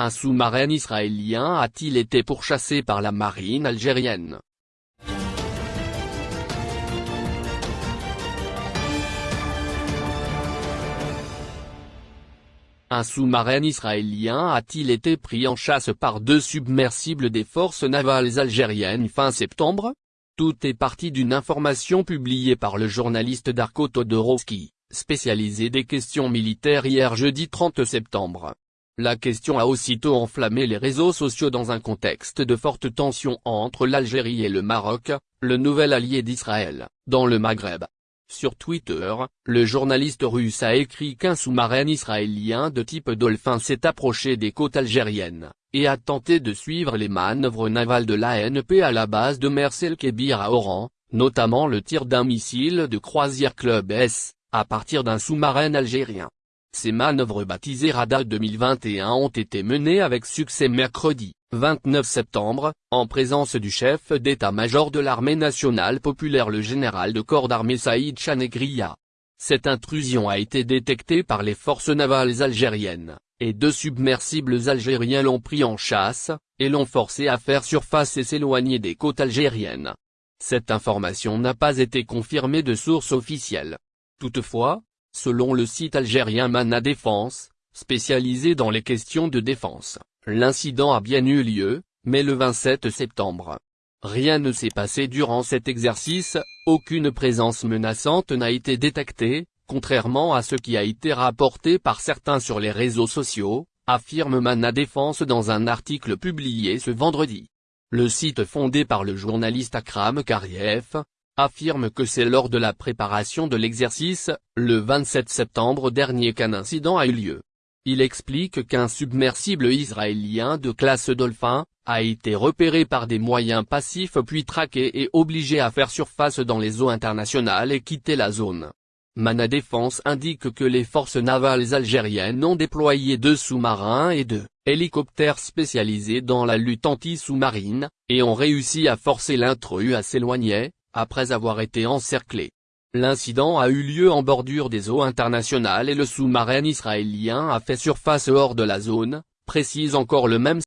Un sous-marin israélien a-t-il été pourchassé par la marine algérienne? Un sous-marin israélien a-t-il été pris en chasse par deux submersibles des forces navales algériennes fin septembre? Tout est parti d'une information publiée par le journaliste Darko Todorovski, spécialisé des questions militaires hier jeudi 30 septembre. La question a aussitôt enflammé les réseaux sociaux dans un contexte de forte tension entre l'Algérie et le Maroc, le nouvel allié d'Israël, dans le Maghreb. Sur Twitter, le journaliste russe a écrit qu'un sous-marin israélien de type Dolphin s'est approché des côtes algériennes, et a tenté de suivre les manœuvres navales de l'ANP à la base de Mersel Kébir à Oran, notamment le tir d'un missile de croisière Club S, à partir d'un sous-marin algérien. Ces manœuvres baptisées Radar 2021 ont été menées avec succès mercredi, 29 septembre, en présence du chef d'état-major de l'armée nationale populaire le général de corps d'armée Saïd Chanegria. Cette intrusion a été détectée par les forces navales algériennes, et deux submersibles algériens l'ont pris en chasse, et l'ont forcé à faire surface et s'éloigner des côtes algériennes. Cette information n'a pas été confirmée de source officielle. Toutefois, Selon le site algérien Mana Défense, spécialisé dans les questions de défense, l'incident a bien eu lieu, mais le 27 septembre. Rien ne s'est passé durant cet exercice, aucune présence menaçante n'a été détectée, contrairement à ce qui a été rapporté par certains sur les réseaux sociaux, affirme Mana Défense dans un article publié ce vendredi. Le site fondé par le journaliste Akram Kariev, affirme que c'est lors de la préparation de l'exercice, le 27 septembre dernier qu'un incident a eu lieu. Il explique qu'un submersible israélien de classe Dolphin, a été repéré par des moyens passifs puis traqué et obligé à faire surface dans les eaux internationales et quitter la zone. Mana Défense indique que les forces navales algériennes ont déployé deux sous-marins et deux hélicoptères spécialisés dans la lutte anti-sous-marine, et ont réussi à forcer l'intrus à s'éloigner, après avoir été encerclé. L'incident a eu lieu en bordure des eaux internationales et le sous-marin israélien a fait surface hors de la zone, précise encore le même